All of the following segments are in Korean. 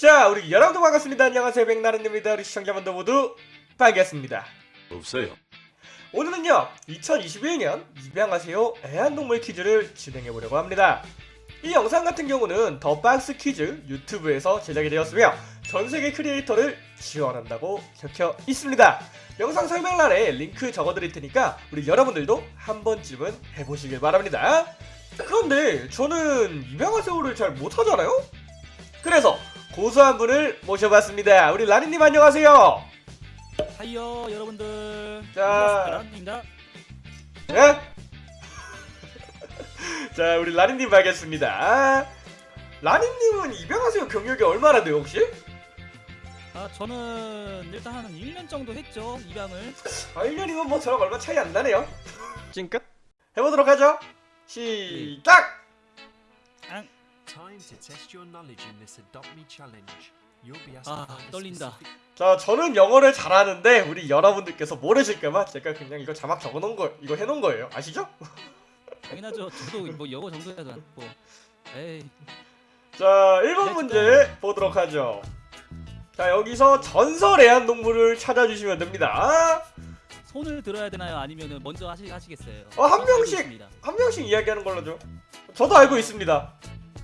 자, 우리 여러분들 반갑습니다. 안녕하세요. 백나른입니다. 우리 시청자분들 모두 반갑습니다. 없어요. 오늘은요, 2021년 입양하세요 애완동물 퀴즈를 진행해보려고 합니다. 이 영상 같은 경우는 더 박스 퀴즈 유튜브에서 제작이 되었으며 전세계 creator를 지원한다고 적혀 있습니다. 영상 설명란에 링크 적어드릴 테니까 우리 여러분들도 한 번쯤은 해보시길 바랍니다. 그런데 저는 입양하세요를 잘 못하잖아요? 그래서 고수한 분을 모셔봤습니다. 우리 라니님 안녕하세요. 하이요 여러분들 자. 라입니다 네? 자, 우리 라니님 알겠습니다. 라니님은 입양하세요 경력이 얼마나 돼요 혹시? 아 저는 일단 한 1년 정도 했죠 입양을 아, 1년이면 뭐 저랑 얼마 차이 안 나네요. 찡끗? 해보도록 하죠. 시작! Time 아 떨린다 자, 저는 영어를 잘하는데 우리 여러분들께서 모르실까봐 제가 그냥 이거 자막 적어놓은 거, 이거 해놓은 거예요. 아시죠? 당연하죠 저도 뭐 영어 정도야도 않고 에이 자, 1번 문제 보도록 하죠. 자, 여기서 전설 애완동물을 찾아주시면 됩니다. 손을 들어야 되나요 아니면은 먼저 하시, 하시겠어요 어, 한 명씩! 한 명씩 이야기하는 걸로 죠. 저도 알고 있습니다.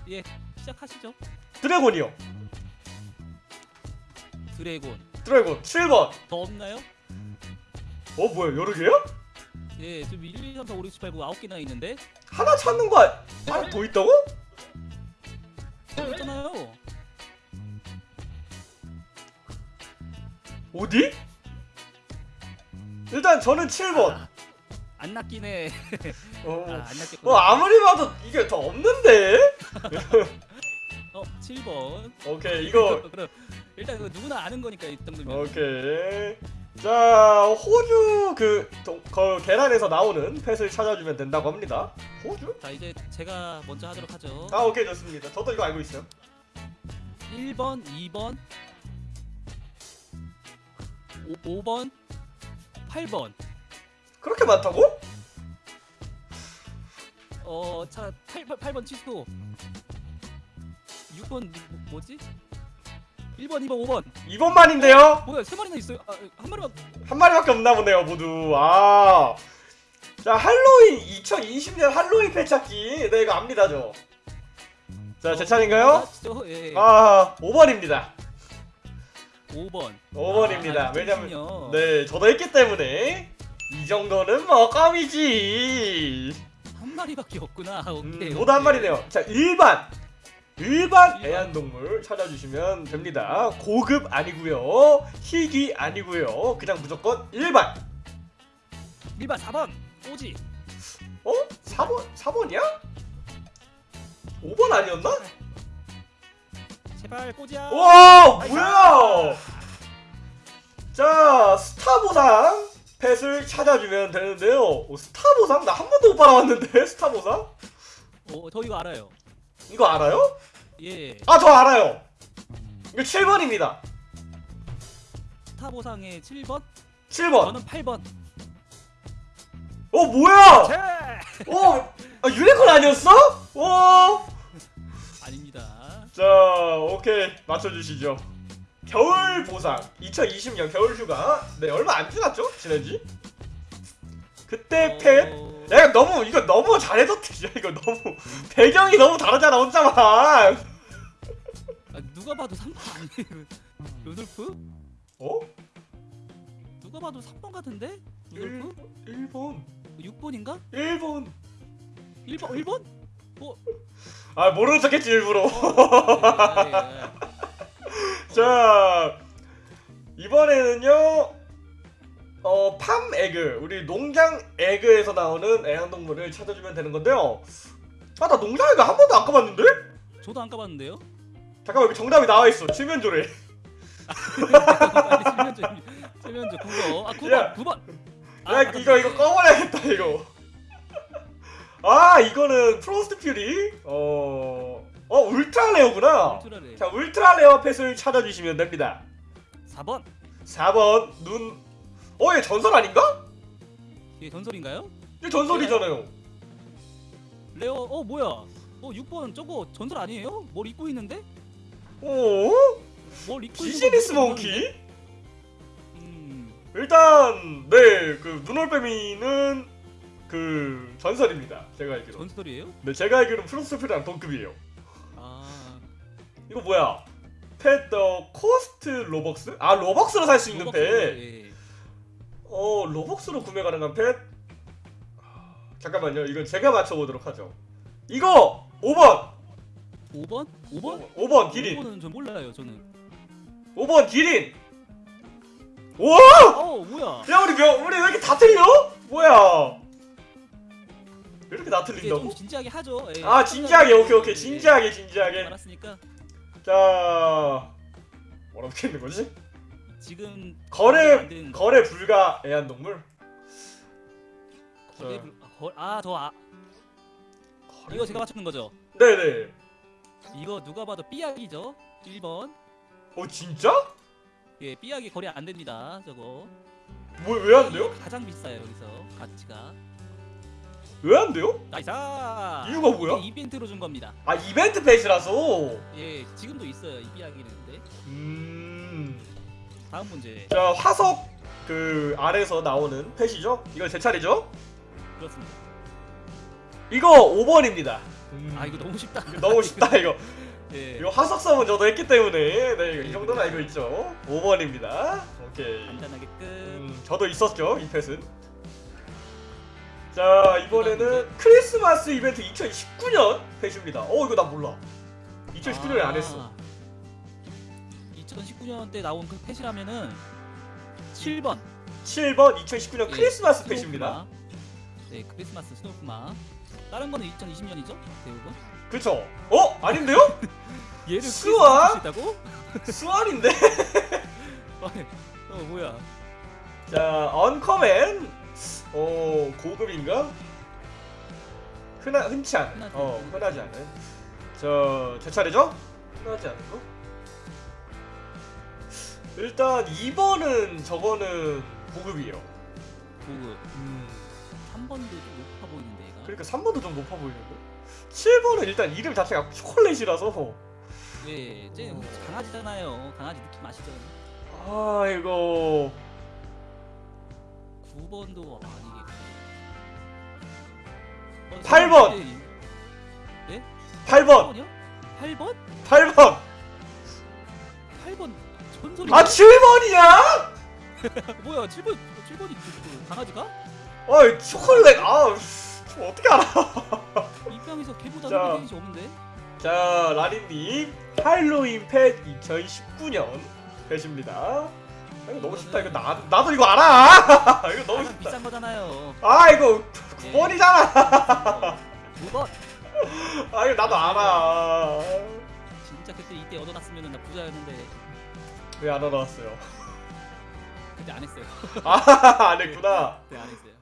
예 시작하시죠 dragon이요. dragon dragon 7번. 더 없나요? 어, 뭐야, 여러 개야? 예 지금 1, 2, 3, 4, 5, 6, 7, 8, 9 9개나 있는데 하나 찾는 거 아- 하나 더 있다고? 더 있잖아요 어디? 일단 저는 7번. 안 낚이네 어, 아, 안 낚였구나 어 아무리 봐도 이게 더 없는데? 어 7번 오케이, 이거 그럼 일단 그 누구나 아는 거니까 이 정도면 오케이. 자, 호주 그, 동, 그 계란에서 나오는 펫을 찾아주면 된다고 합니다. 호주? 자 이제 제가 먼저 하도록 하죠 아, 오케이 좋습니다. 저도 이거 알고 있어요. 1번, 2번, 5, 5번, 8번. 그렇게 많다고? 어, 자, 8, 8, 8번 취소. 6번 뭐, 뭐지? 1번, 2번, 5번. 2번만인데요. 뭐야, 세 마리나 있어요. 아, 한 마리만. 한 마리밖에 없나 보네요, 모두. 아. 자, 할로윈 2020년 할로윈 펫 찾기. 네, 이거 압니다, 저. 자, 제 차례인가요? 맞죠? 예. 아, 5번입니다. 5번. 5번입니다. 아, 왜냐면. 네, 저도 했기 때문에 이 정도는 뭐 껌이지. 한 마리밖에 없구나. 오케이. 음, 모두 한. 마리네요. 자, 일반. 일반 일반. 애완동물 찾아주시면 됩니다. 고급 아니고요. 희귀 아니고요. 그냥 무조건 일반. 1번, 4번. 오지. 어? 4번? 4번이야? 5번 아니었나? 제발 꼬지야. 와 뭐야 자 스타 보상 pet을 찾아주면 되는데요 어, 스타 보상? 나 한 번도 못 받아봤는데 스타 보상? 어, 저 이거 알아요. 이거 알아요? 예. 아 저 알아요 이거 7번입니다 스타 보상의 7번? 7번 저는 8번. 어 뭐야 제! 어 아, 유니콘 아니었어? 어. 아닙니다. 자 오케이 맞춰 주시죠 겨울 보상 2020년 겨울 휴가 네 얼마 안 지났죠? 지난지? 그때 펫 어, 야 너무 이거 너무 잘해줬지 야 이거 너무 배경이 너무 다르잖아 혼자만 아, 누가 봐도 3번 아니에요? 루돌프? 어? 누가 봐도 3번 같은데? 루돌프? 1번 6번인가? 1번 1번? 1번? 아 모르는 척했지 일부러 예, 예, 예. 자 이번에는요 어 farm egg 우리 농장 egg에서 나오는 애완동물을 찾아주면 되는 건데요. 아 나 농장 egg 한 번도 안 까봤는데? 저도 안 까봤는데요? 잠깐만 여기 정답이 나와있어. 칠면조래. 빨리 칠면조 칠면조 9번 아 9번 야. 9번. 야 이거 이거 꺼버려야겠다 이거. 아 이거는 Frost Fury? 어... 어 ultra rare구나 ultra rare 자 ultra rare pet을 찾아주시면 됩니다 4번 4번 눈 어? 얘 전설 아닌가? 이게 전설인가요? 얘 전설이잖아요 rare 어 뭐야 어 6번 저거 전설 아니에요? 뭘 입고 있는데? 어? 뭘 입고 business monkey? 음. 일단 네그 눈올빼미는 그 전설입니다. 제가 알기로. 전설이에요? 네 제가 알기로는 Frost Fury랑 동급이에요. 아. 이거 뭐야? pet that costs Robux? 아 로벅스로 살 수 있는 pet. 예. 어 로벅스로 구매 가능한 펫? 아, 잠깐만요. 이건 제가 맞춰보도록 하죠. 이거 5번. 5번? 5번? 5번 기린. 5번은 전 몰라요, 저는. 5번 기린. 우와! 어, 뭐야? 야 우리 명 우리 왜 이렇게 다 틀려? 뭐야? 왜 이렇게 다 틀린다고? 좀 진지하게 하죠. 예. 아 진지하게 오케이 오케이 예. 진지하게 진지하게. 알았으니까 자 뭐라고 했는 거지? 지금 안 거래 거. 거래 불가 애완동물. 거래 불- 아, 거- 아, 저 아, 이거 제가 맞추는 거죠. 네네. 이거 누가 봐도 삐약이죠. 1번. 어 진짜? 예, 삐약이 거래 안 됩니다. 저거. 뭐왜안 돼요? 가장 비싸요, 여기서. 가치가. 왜 안 돼요? 나이스! 이유가 뭐야? 이게 이벤트로 준 겁니다. 아 이벤트 펫이라서. 예, 지금도 있어요. 이 삐약이는. 데 음. 다음 문제. 자 화석 그 아래서 나오는 펫이죠? 이거 제 차례죠? 그렇습니다. 이거 5번입니다. 음. 아, 이거 너무 쉽다. 이거 너무 쉽다 이거. 예. 이거 화석 섬은 저도 했기 때문에 네 이 정도는 알고 있죠. 5번입니다. 오케이. 간단하게 끝. 음, 저도 있었죠 이 펫은. 자 이번에는 크리스마스 이벤트 2019년 펫입니다. 어 이거 나 몰라. 2019년에 안 했어. 2019년 때 나온 그 펫이라면은 7번 7번 2019년 예, 크리스마스 펫입니다. 네, 크리스마스 스노우크마. 다른 거는 2020년이죠? 대부분. 그쵸? 어 아닌데요? 얘를? 크리스마스 있다고? 수완인데? 어, 뭐야? 자 언커맨 어 고급인가? 흔하 흔치 않은 흔하지 어. 흔하지 않은 저제 차례죠? 흔하지 않은 거? 일단 2번은 저거는 고급이에요. 고급. 음 3번도 좀 높아 보이는데 얘가. 그러니까 3번도 좀 높아 보이는데 7번은 일단 이름 자체가 초콜릿이라서 네, 쟤 어. 강아지잖아요. 강아지 느낌 아시죠? 아 이거 9번도 아니겠고. 어, 8번! 8번 8번이요? 8번? 8번 8번 전설이 아 7번이야? 뭐야 7번 7번이 그 강아지가? 아 초콜릿 아 어떻게 알아? 입양에서 걔보다 자. 흔히 없는데? 자 라리님 할로윈 펫 2019년 펫입니다. 아, 이거 너무 쉽다 이거 나 나도 이거 알아. 이거 너무 쉽다. 비싼 거잖아요. 아 이거 예. 9번이잖아. 9번. 아 이거 나도 알아. 진짜 그때 이때 얻어놨으면 나 부자였는데 왜안 알아왔어요? 그때 안 했어요. 아 안 했구나. 그때 안 했어요.